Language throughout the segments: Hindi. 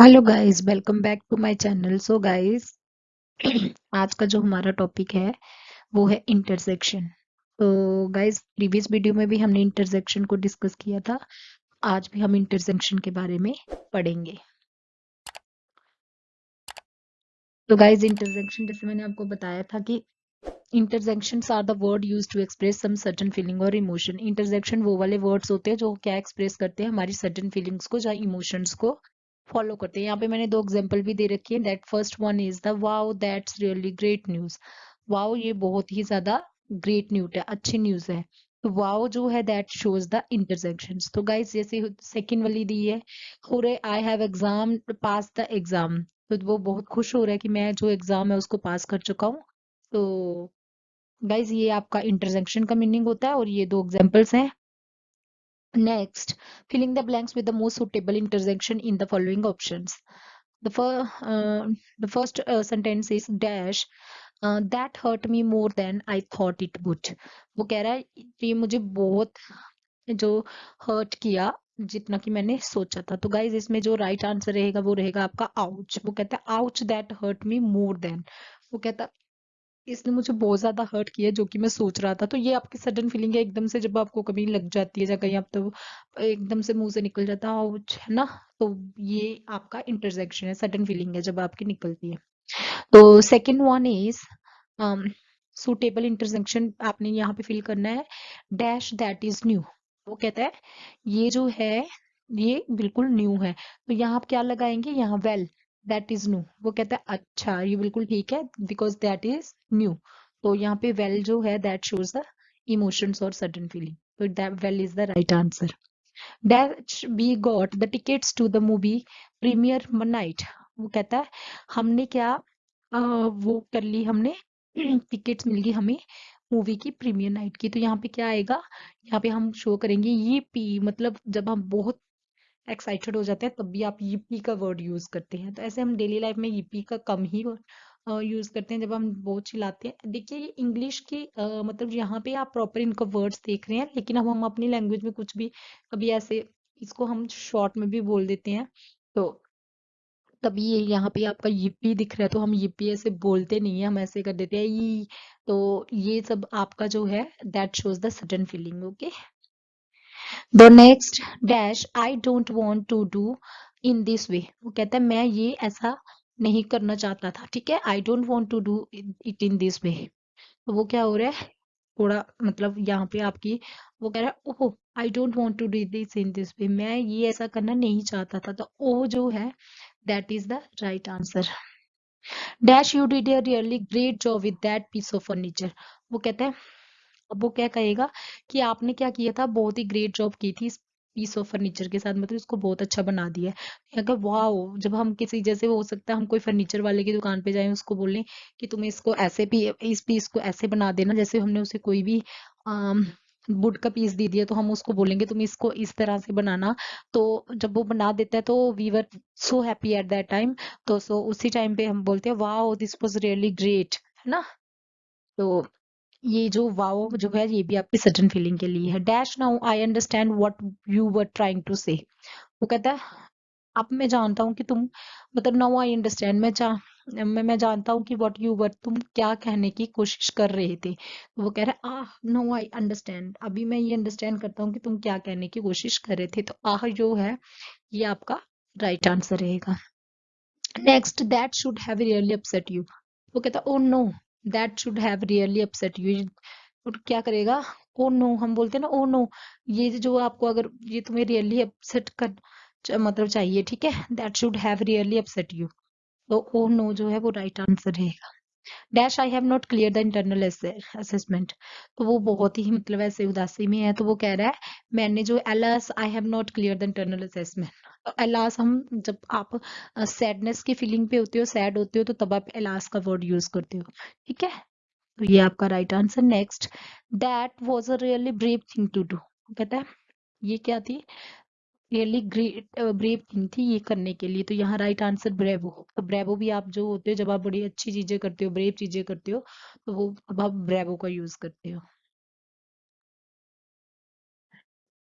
Hello guys welcome back to my channel so guys आज का जो हमारा टॉपिक है, वो है इंटरसेक्शन तो गाइस प्रीवियस वीडियो में भी हमने इंटरसेक्शन को डिस्कस किया था। आज भी हम इंटरसेक्शन के बारे में पढ़ेंगे। तो गाइस इंटरसेक्शन जैसे मैंने आपको बताया था कि interjections are the word use to express some certain feeling और इमोशन इंटरजेक्शन वो वाले वर्ड्स होते हैं जो क्या एक्सप्रेस करते हैं? हमारी सर्टन फीलिंग्स को, या इमोशंस को। फॉलो करते हैं। यहाँ पे मैंने दो एग्ज़ाम्पल भी दे रखी है। That first one is the wow that's really great news wow ये बहुत ही ज़्यादा ग्रेट न्यूज़ है, अच्छी न्यूज़ है। तो वाओ जो है दैट शोज़ द इंटरसेक्शन तो गाइस जैसे सेकंड वाली दी है, हो रहे I have exam pass the exam तो वो बहुत खुश हो रहा है कि मैं जो एग्ज़ाम है, उसको पास कर चुका हूँ। तो गाइज़ ये आपका इंटरसेक्शन का मीनिंग होता है और ये दो एग्जाम्पल्स हैं। Next, filling the blanks with the most suitable intersection in the following options. The, fir uh, the first uh, sentence is dash uh, that hurt me more than I thought it would. वो कह रहा है ये मुझे बहुत जो हर्ट किया जितना कि मैंने सोचा था तो गाइज़ इसमें जो राइट right आंसर रहेगा वो रहेगा आपका आउच वो कहता है ouch that hurt me more than वो कहता इसने मुझे बहुत ज़्यादा हर्ट किया जो कि मैं सोच रहा था। तो ये आपकी सडन फीलिंग है एकदम से जब आपको कभी लग जाती है या कहीं आप तो एकदम से मुँह से निकल जाता है ना? तो ये आपका इंटरजेक्शन है सडन फीलिंग है जब आपकी निकलती है। तो second one is suitable interjection आपने यहाँ पे फील करना है। डैश दैट इज़ न्यू वो कहता है ये जो है ये बिल्कुल न्यू है। तो यहाँ आप क्या लगाएँगे? यहाँ well well, that is new वो कहता है अच्छा ये बिल्कुल ठीक है बिकॉज़ दैट इज़ न्यू तो यहाँ पे वेल well जो है दैट शोज़ द इमोशंस और सडन फीलिंग तो that well is the right answer that we got the tickets to the movie premiere night वो कहता है हमने क्या आ, वो कर ली हमने टिकट्स मिल गई हमें मूवी की प्रीमियर नाइट की. तो यहाँ पे क्या आएगा? यहाँ पे हम शो करेंगे ये पी मतलब जब हम बहुत एक्साइटेड हो जाते हैं तब भी आप यीपी का वर्ड यूज़ करते हैं। तो ऐसे हम डेली लाइफ में यीपी का कम ही यूज़ करते हैं जब हम बहुत चिल्लाते हैं। देखिए ये इंग्लिश की आ, मतलब यहाँ पे आप प्रॉपर इनका वर्ड्स देख रहे हैं लेकिन अब हम अपनी लैंग्वेज में कुछ भी कभी ऐसे इसको हम शॉर्ट में भी बोल देते हैं तो तभी ये यहाँ पे आपका यूपी दिख रहा है तो हम यूपी ऐसे बोलते नहीं है हम ऐसे कर देते हैं ई तो ये सब आपका जो है that shows the sudden feeling okay the next dash I don't want to do in this way वो कहता है, मैं ये ऐसा नहीं करना चाहता था, ठीक है? I don't want to do it in this way तो वो क्या हो रहा है? थोड़ा मतलब यहाँ पे आपकी वो कह रहा है, ओह I don't want to do this in this way मैं ये ऐसा करना नहीं चाहता था। तो ओ जो है that is the right answer dash you did a really great job with that piece of furniture वो कहते है अब वो क्या कहेगा कि आपने क्या किया था? बहुत ही ग्रेट जॉब की थी पीस ऑफ़ फर्नीचर के साथ मतलब इसको बहुत अच्छा बना दिया है। अगर वाह जब हम किसी, जैसे हो सकता है हम कोई फर्नीचर वाले की दुकान पे जाए, उसको बोलें कि तुम इसको ऐसे भी इस पीस को ऐसे बना देना, जैसे हमने उसे कोई भी वुड का पीस दे दिया तो हम उसको बोलेंगे तुम इसको इस तरह से बनाना। तो जब वो बना देता है तो we were so happy at that time तो सो उसी टाइम पे हम बोलते हैं वाह दिस वॉज़ रियली ग्रेट है ना? तो ये जो वाओ जो है, ये भी आपकी सडन फीलिंग के लिए है। Dash now I understand what you were trying to say वो कहता है, अब मैं जानता हूँ कि तुम मतलब नाउ आई अंडरस्टैंड मैं चाह मैं मैं जानता हूँ कि व्हाट यू वर तुम क्या कहने की कोशिश कर रहे थे। तो वो कह रहा आह नो आई अंडरस्टैंड अभी मैं ये अंडरस्टैंड करता हूँ कि तुम क्या कहने की कोशिश कर रहे थे। तो आह जो है, ये आपका राइट आंसर रहेगा। Next that should have really upset you वो कहता ओ no that should have really upset you क्या करेगा? ओ oh नो no, हम बोलते हैं ना ओ oh नो no, ये जो आपको अगर ये तुम्हें रियली अपसेट कर मतलब चाहिए ठीक है? That should have really upset you तो ओ नो जो है वो राइट आंसर रहेगा। Dash I have not clear the internal assessment तो वो बहुत ही मतलब ऐसे उदासी में है तो वो कह रहा है, मैंने जो alas I have not clear the internal assessment alas हम जब आप सैडनेस की फीलिंग पे होते हो सैड होते हो तो तब आप एलास का वर्ड यूज़ करते हो, ठीक है? तो ये आपका right answer next that was a really brave thing to do कहता है? ये क्या थी? रियली ग्रेट ब्रेव थिंग थी ये करने के लिए। तो यहाँ राइट आंसर ब्रेवो तो ब्रेवो भी आप जो होते हो, जब आप बड़ी अच्छी चीज़ें करते हो ब्रेव चीज़ें करते हो तो वो अब आप ब्रेवो का यूज़ करते हो।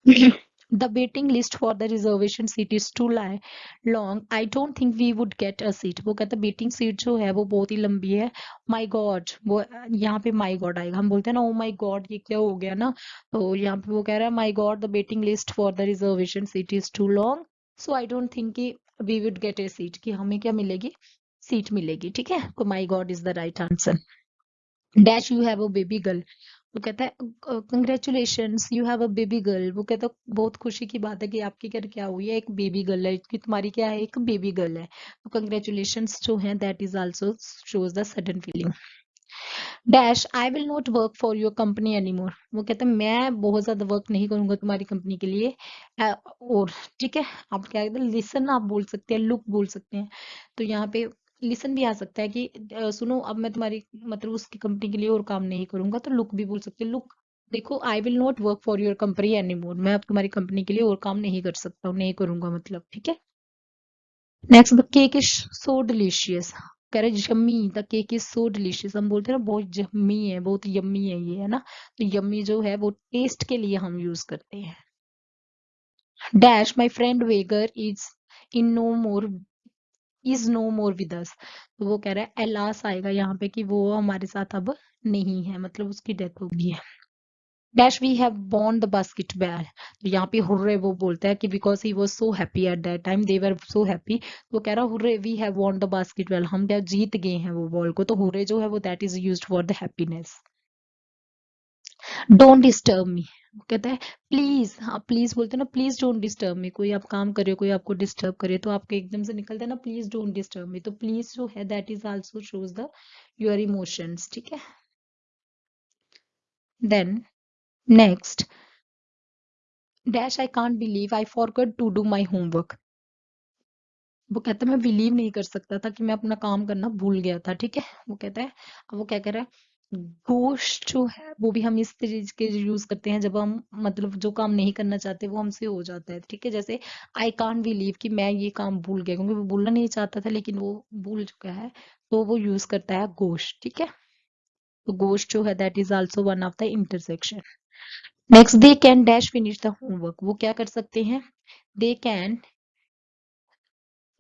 the waiting list for the reservation seat is too long. I don't think we would get a seat. कहता है वेटिंग सीट जो है, वो बहुत ही लंबी है। माय गॉड वो, यहाँ पे माय गॉड आएगा। हम बोलते हैं ना ओ माय गॉड ये क्या हो गया ना? तो यहाँ पे वो कह रहा है my god the waiting list for the reservation seat is too long so I don't think कि we would get a seat कि हमें क्या मिलेगी? सीट मिलेगी, ठीक है? तो my god is the right answer dash you have a baby girl वो कहता है congratulation you have a baby girl वो कहता है, बहुत खुशी की बात है कि आपके घर क्या हुई है? एक बेबी गर्ल है, कि तुम्हारी क्या है? एक बेबी गर्ल है. तो कंग्रेचुलेशन जो है that is also shows the sudden feeling dash I will not work for your company anymore वो कहते हैं, मैं बहुत ज़्यादा वर्क नहीं करूँगा तुम्हारी कंपनी के लिए और, ठीक है? आप क्या कहते हैं लिसन आप बोल सकते हैं लुक बोल सकते हैं. तो यहाँ पे लिसन भी आ सकता है कि सुनो, अब मैं तुम्हारी मतलब उसकी कंपनी के लिए और काम नहीं करूँगा तो लुक भी बोल सकते लुक देखो I will not work for your company anymore मैं अब तुम्हारी कंपनी के लिए और काम नहीं कर सकता हूँ, नहीं करूँगा मतलब ठीक है? Next cake is so delicious कह रहे yummy the cake is so delicious हम बोलते हैं ना, बहुत यम्मी है, बहुत यम्मी है ये, है ना? तो यम्मी जो है, वो टेस्ट के लिए हम यूज़ करते हैं। Dash my friend वेगर is in no more is no more with us तो वो कह रहा है, एलास आएगा यहाँ पे कि वो हमारे साथ अब नहीं है मतलब उसकी डेथ हो गई है. Dash we have won the basketball तो यहाँ पे हुर्रे वो बोलता है कि because he was so happy at that time they were so happy तो कह रहा hurray we have won the basketball हम क्या जीत गए हैं वो बॉल को? तो हुर्रे जो है वो that is use for the happiness don't disturb me कहता है, प्लीज़ हाँ प्लीज़ बोलते हैं ना, प्लीज़ डोंट डिस्टर्ब मी, कोई आप काम करे कोई आपको डिस्टर्ब करे तो आपको एकदम से निकलता है ना, प्लीज़ डोंट डिस्टर्ब मी तो प्लीज़ जो है that is also shows the your emotions ठीक है? Then next dash I can't believe I forgot to do my homework वो कहता है, मैं बिलीव नहीं कर सकता था कि मैं अपना काम करना भूल गया था ठीक है? वो कहता है वो क्या कह रहा है? गोश्त जो है, वो भी हम इस तरीके के यूज़ करते हैं। जब हम मतलब जो काम नहीं करना चाहते, वो हमसे हो जाता है, ठीक है? जैसे आई कांट बिलीव कि मैं ये काम भूल गया, क्योंकि वो बोलना नहीं चाहता था, लेकिन वो भूल चुका है तो वो यूज़ करता है गोश्त ठीक है? तो गोश्त जो है that is also one of the intersection next they can dash finish the homework वो क्या कर सकते हैं? They can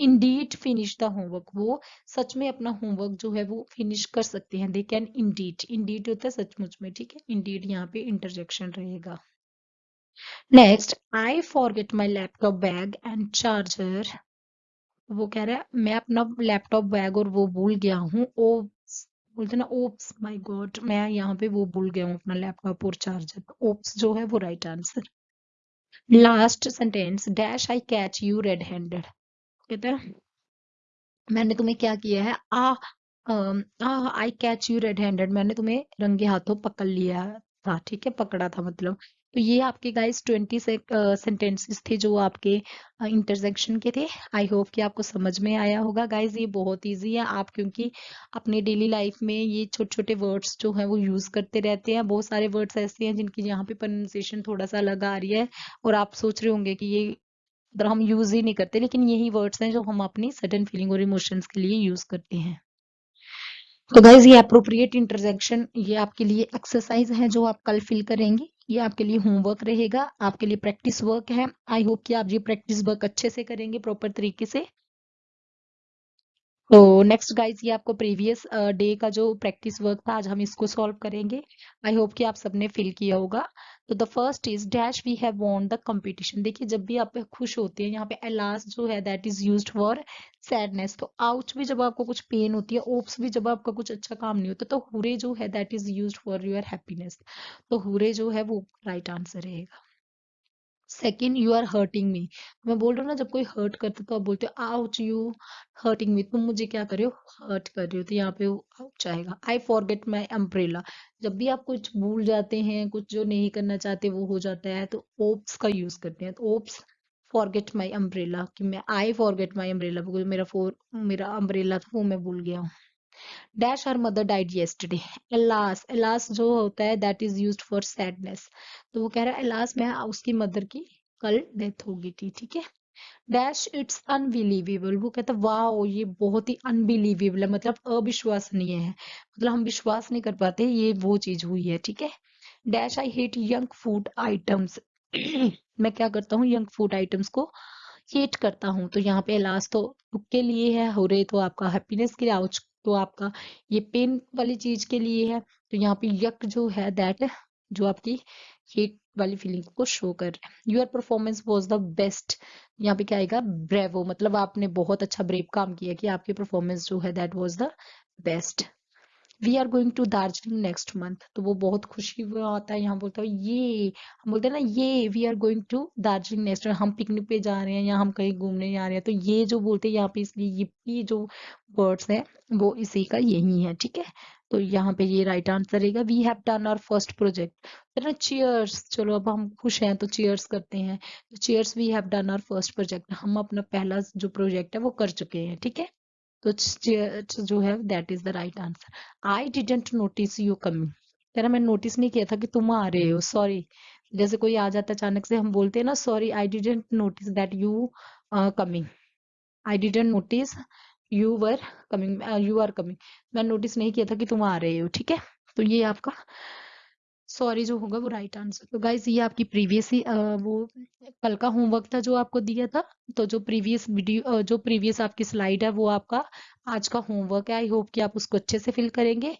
indeed finish the homework वो सच में अपना होमवर्क जो है वो फिनिश कर सकते हैं. दे कैन इंडीड इंडीड होता है सचमुच में, ठीक है? इंडीड यहाँ पे इंटरजेक्शन रहेगा. Next I forget my laptop bag and charger वो कह रहा है, मैं अपना लैपटॉप बैग और वो भूल गया हूँ. ओ बोलते ना ओप्स माय गॉड मैं यहाँ पे वो भूल गया हूँ अपना लैपटॉप और चार्जर ओप्स जो है वो right answer last sentence dash I catch you red handed कहते हैं मैंने तुम्हें क्या किया है? आ I catch you red handed मैंने तुम्हें रंगे हाथों पकड़ लिया था, ठीक है? पकड़ा था मतलब। तो ये आपके गाइस ट्वेंटी सेंटेंसेस थे जो आपके इंटरजेक्शन के थे। आई होप कि आपको समझ में आया होगा। गाइस ये बहुत इजी है। आप क्योंकि अपने डेली लाइफ में ये छोटे छोटे वर्ड्स जो है वो यूज़ करते रहते हैं। बहुत सारे वर्ड्स ऐसे हैं जिनकी यहाँ पे प्रोनाउंसिएशन थोड़ा सा अलग आ रही है और आप सोच रहे होंगे कि ये मतलब हम यूज़ ही नहीं करते, लेकिन यही वर्ड्स हैं जो हम अपनी सडन फीलिंग और इमोशंस के लिए यूज़ करते हैं। तो गाइज़ ये अप्रोप्रिएट इंटरजेक्शन ये आपके लिए एक्सरसाइज है जो आप कल फिल करेंगे। ये आपके लिए होमवर्क रहेगा, आपके लिए प्रैक्टिस वर्क है। आई होप कि आप ये प्रैक्टिस वर्क अच्छे से करेंगे प्रॉपर तरीके से। तो नेक्स्ट गाइज़ ये आपको प्रीवियस डे का जो प्रैक्टिस वर्क था, आज हम इसको सॉल्व करेंगे। आई होप कि आप सबने फिल किया होगा। तो the first is dash we have won the competition देखिए, जब भी आप खुश होते हैं, यहाँ पे एलास जो है that is used for sadness तो आउच भी जब आपको कुछ पेन होती है ओप्स भी जब आपका कुछ अच्छा काम नहीं होता तो हुरे जो है that is use for your happiness तो हुरे जो है, वो राइट आंसर रहेगा। Second you are hurting me मैं बोल रहा हूँ ना, जब कोई हर्ट करता तो आप बोलते हो आउच यू हर्टिंग मी तुम मुझे क्या कर रहे हो? हर्ट कर रहे हो तो यहाँ पे आउच आएगा। आई फॉरगेट माई अम्ब्रेला जब भी आप कुछ भूल जाते हैं, कुछ जो नहीं करना चाहते, वो हो जाता है तो ओप्स का यूज़ करते हैं। तो ओप्स फॉरगेट माई अम्ब्रेला कि मैं आई फॉरगेट माई अम्ब्रेला मेरा फोर मेरा अम्ब्रेला था, वो मैं भूल गया हूँ। Dash her mother died yesterday alas alas जो होता है that is used for sadness तो वो कह रहा है एलास में उसकी मदर की कल डेथ हो गई थी, ठीक है? डैश इट्स अनबिलीवेबल वो कहता है वाह ये बहुत ही अनबिलीवेबल है। मतलब अविश्वसनीय है। मतलब हम विश्वास नहीं कर पाते, ये वो चीज़ हुई है, ठीक है? Dash I hate young food items मैं क्या करता हूँ यंग फ़ूड आइटम्स को हेट करता हूँ। तो यहाँ पे लास्ट तो दुख के लिए है, हो रहे तो आपका हैप्पीनेस के लिए आउच तो आपका ये पेन वाली चीज़ के लिए है तो यहाँ पे यक जो है दैट जो आपकी हेट वाली फीलिंग को शो कर रहा है। Your performance was the best यहाँ पे क्या आएगा? ब्रेवो मतलब आपने बहुत अच्छा ब्रेव काम किया कि आपकी परफॉर्मेंस जो है that was the best we are going to Darjeeling next month तो वो बहुत खुशी हुआ आता है। यहाँ बोलता है ये हम बोलते हैं ना ये we are going to Darjeeling next हम पिकनिक पे जा रहे हैं या हम कहीं घूमने जा रहे हैं। तो ये जो बोलते हैं यहाँ पे इसलिए ये, जो वर्ड्स है वो इसी का यही है ठीक है? तो यहाँ पे ये राइट आंसर रहेगा। We have done our first project ना चीयर्स चलो अब हम खुश हैं तो चीयर्स करते हैं। Cheers we have done our first project हम अपना पहला जो प्रोजेक्ट है वो कर चुके हैं ठीक है? तो जो है that is the right answer I didn't notice you coming तेरा मैं नोटिस नहीं किया था कि तुम आ रहे हो सॉरी जैसे कोई आ जाता अचानक से, हम बोलते हैं ना sorry I didn't notice that you coming I didn't notice you were coming you are coming मैं नोटिस नहीं किया था कि तुम आ रहे हो, ठीक है? तो ये आपका सॉरी जो होगा वो राइट आंसर। तो गाइज़ ये आपकी प्रीवियस ही वो कल का होमवर्क था जो आपको दिया था। तो जो प्रीवियस वीडियो जो प्रीवियस आपकी स्लाइड है वो आपका आज का होमवर्क है। आई होप कि आप उसको अच्छे से फिल करेंगे।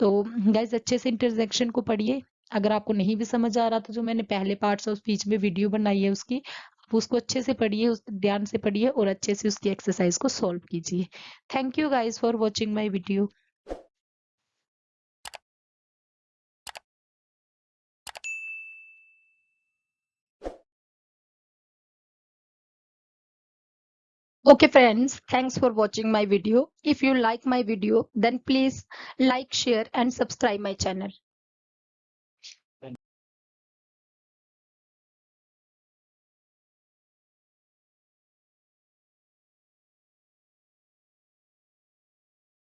तो गाइज़ अच्छे से इंटरजेक्शन को पढ़िए। अगर आपको नहीं भी समझ आ रहा था जो मैंने पहले पार्ट उस बीच में वीडियो बनाई है उसकी, आप उसको अच्छे से पढ़िए, उस ध्यान से पढ़िए और अच्छे से उसकी एक्सरसाइज को सॉल्व कीजिए। Thank you guys for watching my video. Okay friends, thanks for watching my video. If you like my video, then please like, share and subscribe my channel.